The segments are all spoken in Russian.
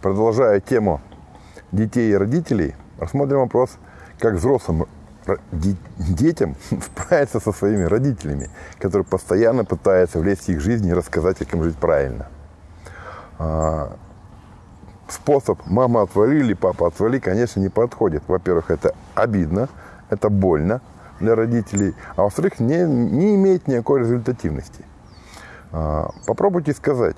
Продолжая тему детей и родителей, рассмотрим вопрос, как взрослым детям справиться со своими родителями, которые постоянно пытаются влезть в их жизнь и рассказать, как им жить правильно. А, способ «мама отвали» или «папа отвали», конечно, не подходит. Во-первых, это обидно, это больно для родителей, а во-вторых, не, не имеет никакой результативности. А, попробуйте сказать,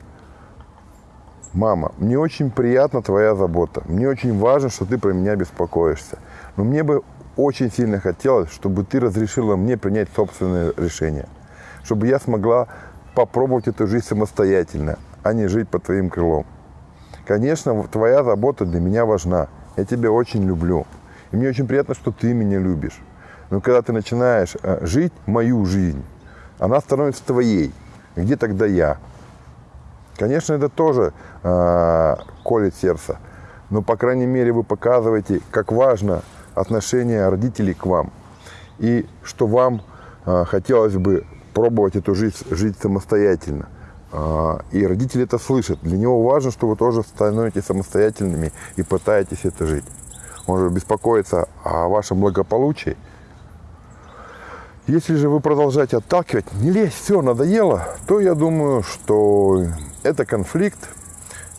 мама, мне очень приятна твоя забота, мне очень важно, что ты про меня беспокоишься, но мне бы очень сильно хотелось, чтобы ты разрешила мне принять собственное решение, чтобы я смогла попробовать эту жизнь самостоятельно, а не жить под твоим крылом. Конечно, твоя забота для меня важна. Я тебя очень люблю. И мне очень приятно, что ты меня любишь. Но когда ты начинаешь э, жить мою жизнь, она становится твоей. Где тогда я? Конечно, это тоже э, колет сердце. Но, по крайней мере, вы показываете, как важно отношение родителей к вам. И что вам э, хотелось бы пробовать эту жизнь жить самостоятельно. Э, и родители это слышат. Для него важно, что вы тоже становитесь самостоятельными и пытаетесь это жить. Он же беспокоится о вашем благополучии. Если же вы продолжаете отталкивать, не лезь, все, надоело, то я думаю, что это конфликт,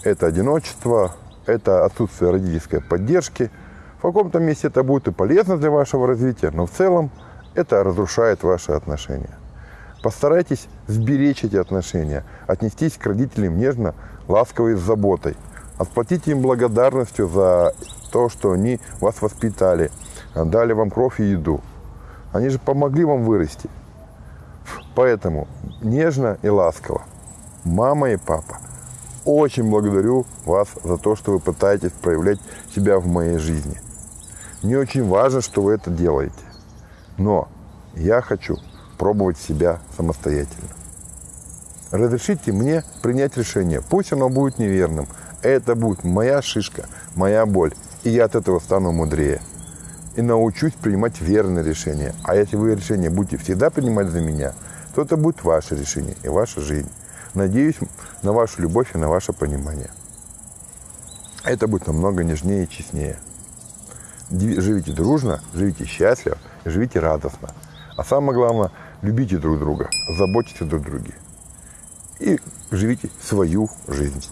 это одиночество, это отсутствие родительской поддержки – в каком-то месте это будет и полезно для вашего развития, но в целом это разрушает ваши отношения. Постарайтесь сберечь эти отношения, отнестись к родителям нежно, ласково и с заботой. Отплатите им благодарностью за то, что они вас воспитали, дали вам кровь и еду. Они же помогли вам вырасти. Поэтому нежно и ласково. Мама и папа, очень благодарю вас за то, что вы пытаетесь проявлять себя в моей жизни. Мне очень важно, что вы это делаете. Но я хочу пробовать себя самостоятельно. Разрешите мне принять решение. Пусть оно будет неверным. Это будет моя шишка, моя боль. И я от этого стану мудрее. И научусь принимать верные решения. А если вы решение будете всегда принимать за меня, то это будет ваше решение и ваша жизнь. Надеюсь на вашу любовь и на ваше понимание. Это будет намного нежнее и честнее живите дружно, живите счастливо, живите радостно. А самое главное, любите друг друга, заботьтесь друг о друге. И живите свою жизнь.